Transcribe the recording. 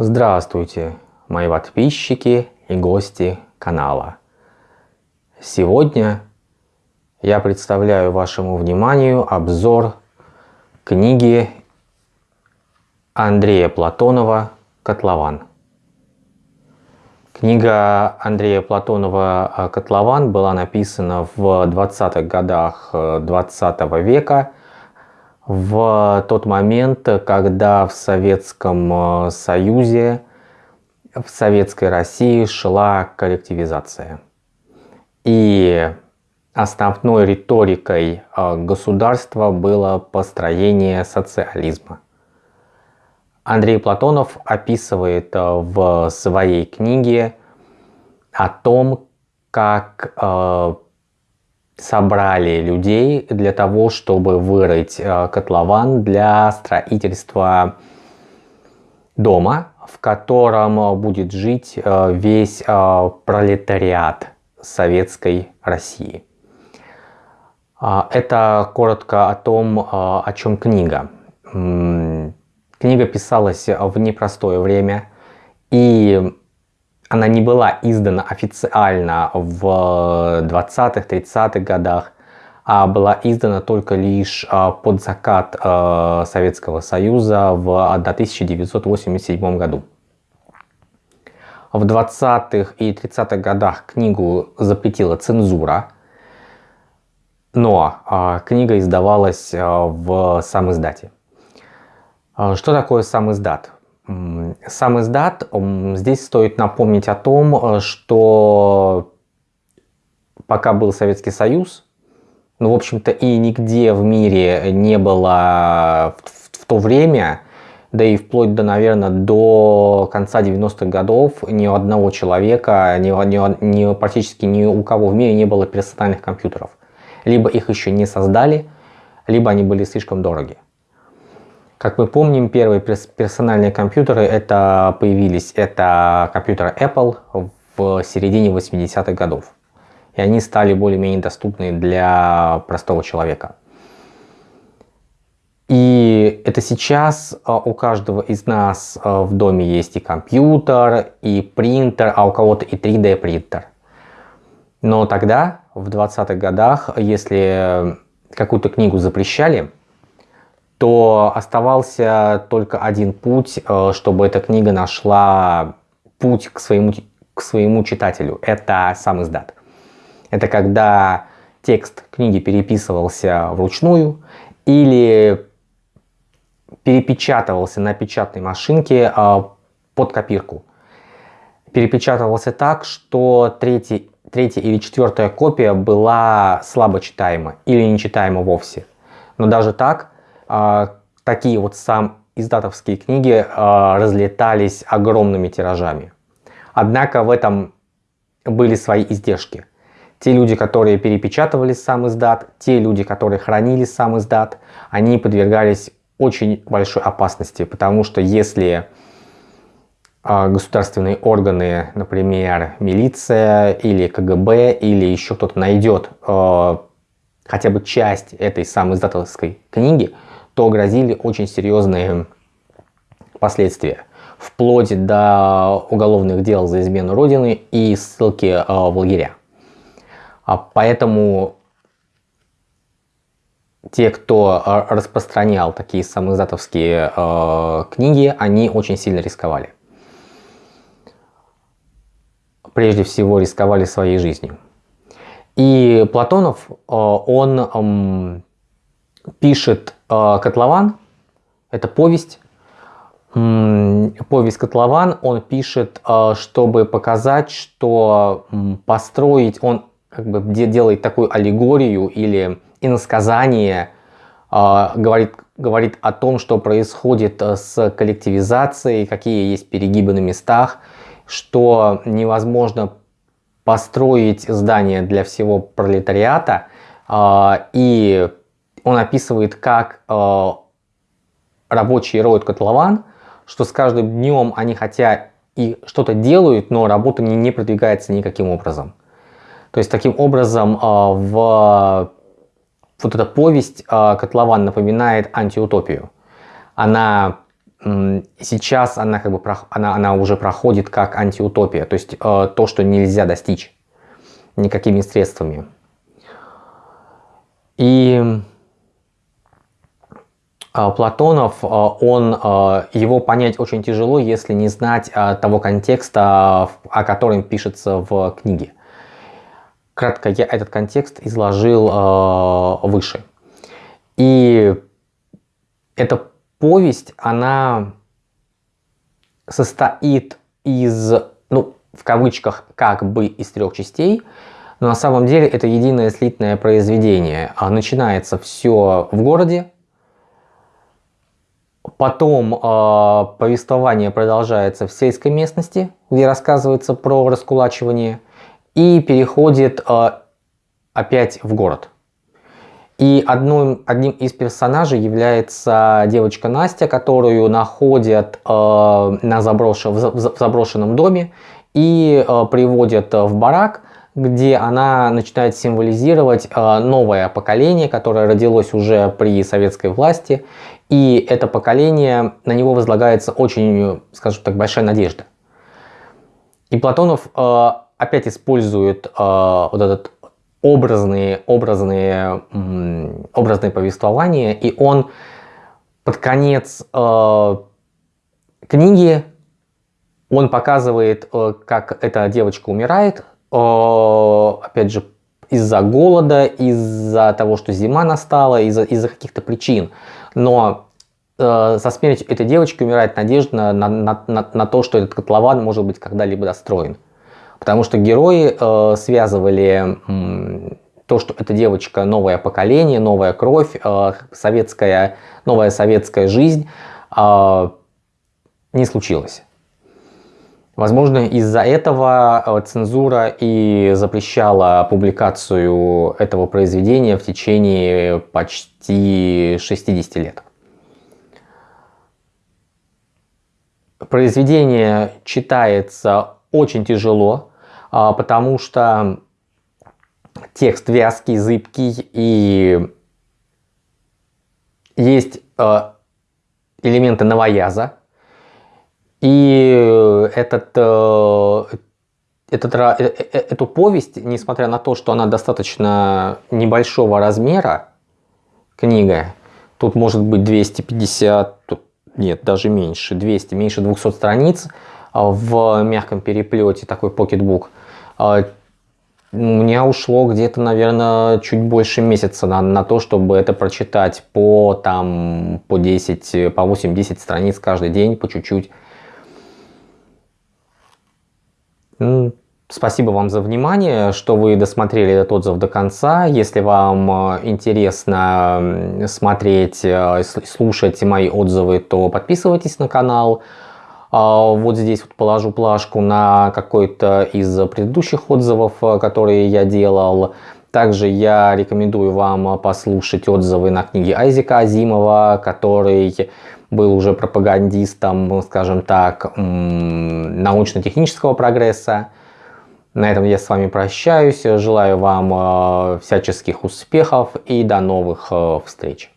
Здравствуйте, мои подписчики и гости канала. Сегодня я представляю вашему вниманию обзор книги Андрея Платонова «Котлован». Книга Андрея Платонова «Котлован» была написана в 20-х годах 20 -го века в тот момент, когда в Советском Союзе, в Советской России шла коллективизация. И основной риторикой государства было построение социализма. Андрей Платонов описывает э, в своей книге о том, как э, собрали людей для того, чтобы вырыть э, котлован для строительства дома, в котором будет жить весь пролетариат Советской России. Это коротко о том, о чем книга. Книга писалась в непростое время, и она не была издана официально в 20-30-х годах, а была издана только лишь а, под закат а, Советского Союза в 1987 году. В 20-х и 30-х годах книгу запретила цензура, но а, книга издавалась в сам издате. А, что такое сам издат? Сам издат, здесь стоит напомнить о том, э, что пока был Советский Союз, ну, в общем-то, и нигде в мире не было в, в то время, да и вплоть до, наверное, до конца 90-х годов ни у одного человека, ни, ни, ни, практически ни у кого в мире не было персональных компьютеров. Либо их еще не создали, либо они были слишком дороги. Как мы помним, первые персональные компьютеры это появились, это компьютеры Apple в середине 80-х годов. И они стали более-менее доступны для простого человека. И это сейчас а, у каждого из нас а, в доме есть и компьютер, и принтер, а у кого-то и 3D принтер. Но тогда, в 20-х годах, если какую-то книгу запрещали, то оставался только один путь, э, чтобы эта книга нашла путь к своему, к своему читателю. Это сам издат. Это когда текст книги переписывался вручную или перепечатывался на печатной машинке э, под копирку. Перепечатывался так, что третий, третья или четвертая копия была слабо читаема или нечитаема вовсе. Но даже так такие вот сам издатовские книги а, разлетались огромными тиражами. Однако в этом были свои издержки. Те люди, которые перепечатывали сам издат, те люди, которые хранили сам издат, они подвергались очень большой опасности, потому что если а, государственные органы, например, милиция или КГБ или еще кто-то найдет хотя бы часть этой самой издатовской книги, то грозили очень серьезные последствия. Вплоть до уголовных дел за измену Родины и ссылки э, в лагеря. А поэтому те, кто э, распространял такие самоиздатовские э, книги, они очень сильно рисковали. Прежде всего рисковали своей жизнью. И Платонов, он пишет «Котлован», это повесть, повесть «Котлован» он пишет, э, чтобы показать, что построить, он как бы делает такую аллегорию или иносказание, э, говорит, говорит о том, что происходит с коллективизацией, какие есть перегибы на местах, что невозможно построить здание для всего пролетариата и он описывает, как э, рабочие роют котлован, что с каждым днем они хотя и что-то делают, но работа не, не продвигается никаким образом. То есть таким образом э, в вот эта повесть э, «Котлован» напоминает антиутопию. Она сейчас она, как бы, она, она уже проходит как антиутопия, то есть э, то, что нельзя достичь никакими средствами. И Платонов, э, он, его понять очень тяжело, если не знать того контекста, о котором пишется в книге. Кратко я этот контекст изложил выше. И эта повесть, она состоит из, ну, в кавычках, как бы из трех частей, но на самом деле это единое слитное произведение. А начинается все в городе, потом э, повествование продолжается в сельской местности, где рассказывается про раскулачивание, и переходит э, опять в город. И одним, одним из персонажей является девочка Настя, которую находят э, на заброшен, в, в заброшенном доме и э, приводят в барак, где она начинает символизировать э, новое поколение, которое родилось уже при советской власти. И это поколение, на него возлагается очень, скажем так, большая надежда. И Платонов э, опять использует э, вот этот образные, образные, образные повествования, и он под конец книги он показывает, как эта девочка умирает, опять же, из-за голода, из-за того, что зима настала, из-за из, каких-то причин. Но э, со смертью этой девочки умирает надежда на, на, на, на то, что этот котлован может быть когда-либо достроен. Потому что герои э, связывали то, что эта девочка новое поколение, новая кровь, э, советская, новая советская жизнь, э, не случилось. Возможно, из-за этого э, цензура и запрещала публикацию этого произведения в течение почти 60 лет. Произведение читается очень тяжело, а, потому что текст вязкий, зыбкий и есть а, элементы новояза. И этот, э, этот, э, э, эту повесть, несмотря на то, что она достаточно небольшого размера, книга, тут может быть 250, нет, даже меньше, 200, меньше 200 страниц, а, в мягком переплете, такой покетбук, а, у меня ушло где-то, наверное, чуть больше месяца на, на то, чтобы это прочитать по, там, по 10, по 8-10 страниц каждый день, по чуть-чуть. Спасибо вам за внимание, что вы досмотрели этот отзыв до конца. Если вам э, интересно смотреть, э, слушать мои отзывы, то подписывайтесь на канал. А, вот здесь вот положу плашку на какой-то из предыдущих отзывов, э, которые я делал. Также я рекомендую вам послушать отзывы на книги Айзека Азимова, который был уже пропагандистом, скажем так, научно-технического прогресса. На этом я с вами прощаюсь. Желаю вам э, всяческих успехов и до новых э, встреч.